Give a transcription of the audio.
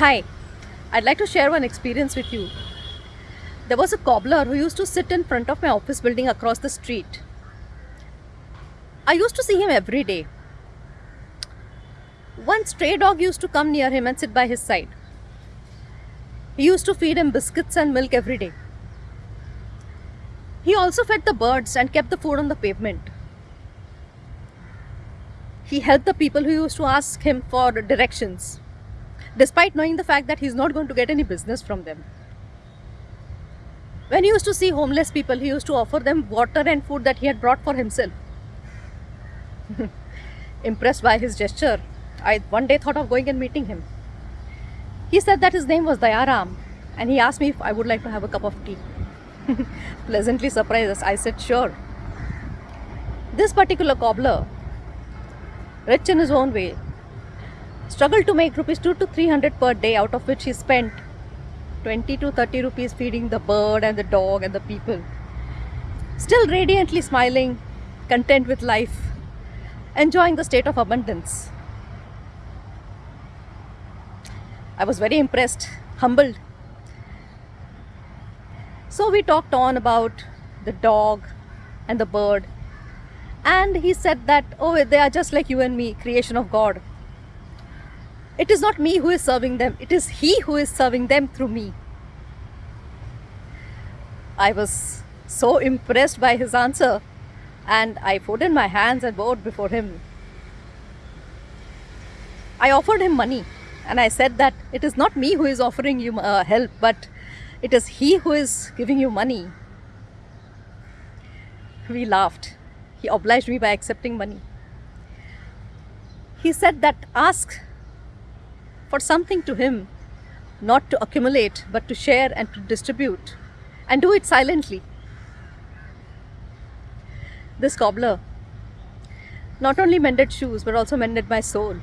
Hi, I'd like to share one experience with you. There was a cobbler who used to sit in front of my office building across the street. I used to see him every day. One stray dog used to come near him and sit by his side. He used to feed him biscuits and milk every day. He also fed the birds and kept the food on the pavement. He helped the people who used to ask him for directions, despite knowing the fact that he's not going to get any business from them. When he used to see homeless people, he used to offer them water and food that he had brought for himself. Impressed by his gesture, I one day thought of going and meeting him. He said that his name was Dayaram and he asked me if I would like to have a cup of tea. Pleasantly surprised, I said sure. This particular cobbler, rich in his own way, struggled to make rupees 2 to 300 per day out of which he spent 20 to 30 rupees feeding the bird and the dog and the people. Still radiantly smiling, content with life, enjoying the state of abundance. I was very impressed, humbled. So we talked on about the dog and the bird. And he said that, oh, they are just like you and me, creation of God. It is not me who is serving them, it is He who is serving them through me. I was so impressed by his answer and I folded my hands and bowed before him. I offered him money and I said that it is not me who is offering you uh, help, but it is he who is giving you money. We laughed. He obliged me by accepting money. He said that ask for something to him, not to accumulate, but to share and to distribute, and do it silently. This cobbler not only mended shoes but also mended my soul.